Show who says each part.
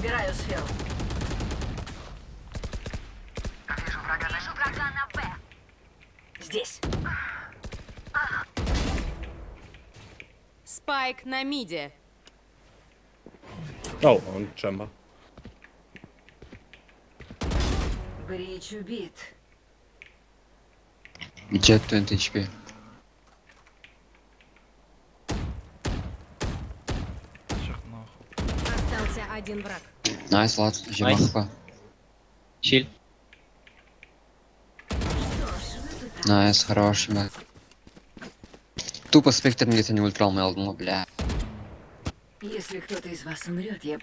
Speaker 1: Убираю сферу.
Speaker 2: Вижу врага на Б.
Speaker 1: Здесь.
Speaker 3: Спайк на миде.
Speaker 4: Oh, on chamber.
Speaker 1: Брич убит.
Speaker 5: Jet 20 HP.
Speaker 3: Остался один враг.
Speaker 5: Найс, лад, Жимахпа.
Speaker 6: Щиль.
Speaker 5: Найс, хороший. Тупо спектр где-то не ультрал, думал, бля.
Speaker 1: Если кто-то из вас умрет, я